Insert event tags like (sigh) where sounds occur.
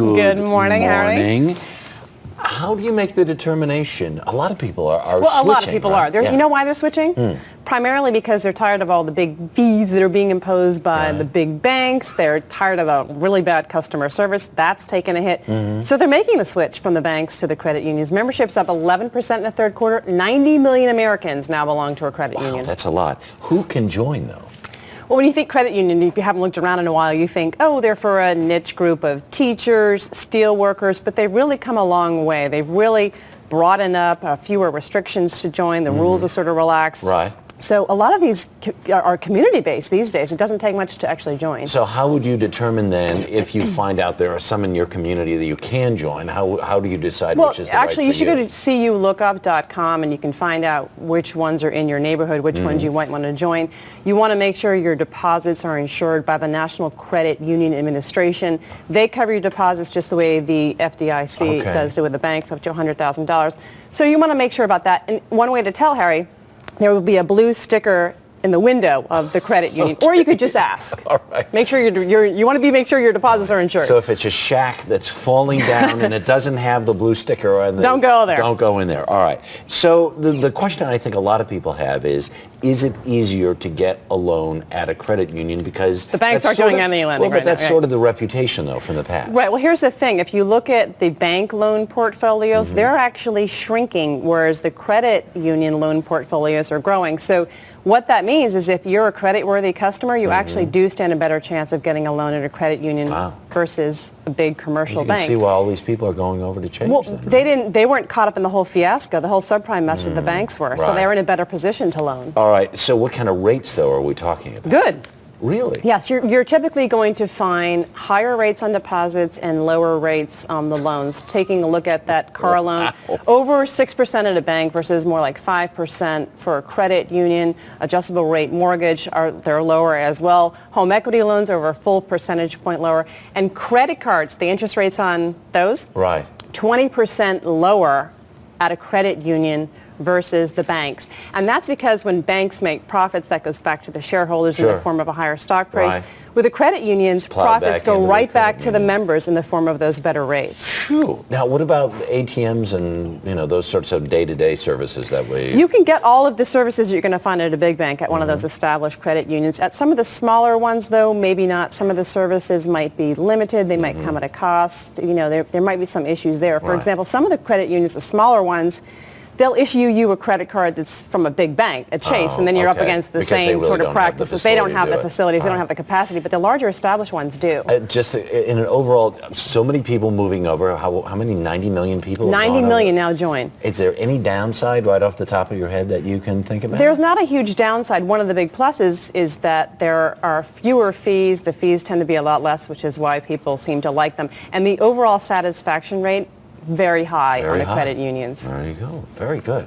Good morning, Harry. How do you make the determination? A lot of people are, are Well, switching. a lot of people right? are. They're, Yeah. Hmm. You know why they're switching? Primarily because they're tired of all the big fees that are being imposed by Right. the big banks. They're tired of a really bad customer service. That's taken a hit. Mm-hmm. So they're making the switch from the banks to the credit unions. Membership's up 11% in the third quarter. 90 million Americans now belong to a credit Wow, union. that's a lot. Who can join though? Well, when you think credit union, if you haven't looked around in a while, you think, oh, they're for a niche group of teachers, steel workers, but they've really come a long way. They've really broadened up, uh, fewer restrictions to join. The rules are sort of relaxed. Right. So a lot of these are community-based these days. It doesn't take much to actually join. So how would you determine then if you find out there are some in your community that you can join? How, how do you decide well, which is the actually, right you should go to culookup.com and you can find out which ones are in your neighborhood, which Mm. ones you might want to join. You want to make sure your deposits are insured by the National Credit Union Administration. They cover your deposits just the way the FDIC Okay. does do with the banks, up to $100,000. So you want to make sure about that. And one way to tell, Harry, there will be a blue sticker in the window of the credit union, or you could just ask. (laughs) All right. Make sure you're, you're, you want to be make sure your deposits are insured. So if it's a shack that's falling down and it doesn't have the blue sticker on the... Don't go there. Don't go in there. All right. So the, the question I think a lot of people have is, is it easier to get a loan at a credit union because... The banks aren't doing of- any lending Well, but right now, that's right. sort of the reputation, though, from the past. Right. Well, here's the thing. If you look at the bank loan portfolios, Mm-hmm. they're actually shrinking, whereas the credit union loan portfolios are growing. So what that means is if you're a credit-worthy customer, you actually do stand a better chance of getting a loan at a credit union Mm-hmm. Wow. versus a big commercial You can bank. see why all these people are going over to change well, they didn't. They weren't caught up in the whole fiasco, the whole subprime mess that the banks were. So Mm, they were in a better position to loan. All right. So what kind of rates, though, are we talking about? Good. Really? Yes, you're, you're typically going to find higher rates on deposits and lower rates on the loans. Taking a look at that car loan, over 6% at a bank versus more like 5% for a credit union. Adjustable rate mortgage, are they're lower as well. Home equity loans over a full percentage point lower. And credit cards, the interest rates on those, Right. 20% lower at a credit union versus the banks. And that's because when banks make profits, that goes back to the shareholders in the form of a higher stock price. Right. With the credit unions, profits go right back to the members in the form of those better rates. Phew. Now, what about ATMs and, you know, those sorts of day-to-day services that we... You can get all of the services you're going to find at a big bank at one of Mm-hmm. those established credit unions. At some of the smaller ones, though, maybe not. Some of the services might be limited. They might come at a cost. You know, there, there might be some issues there. For. Right. example, some of the credit unions, the smaller ones, they'll issue you a credit card that's from a big bank, a Chase, Oh, and then you're up against the Because same really sort of don't the practices. They don't have the do it. facilities, they don't have the capacity, but the larger established ones do. Uh, just in an overall, so many people moving over. How, how many? 90 million people? have 90 gone million over? now join. Is there any downside right off the top of your head that you can think about? There's not a huge downside. One of the big pluses is that there are fewer fees. The fees tend to be a lot less, which is why people seem to like them. And the overall satisfaction rate, very high Very on the high. credit unions. There you go. Very good.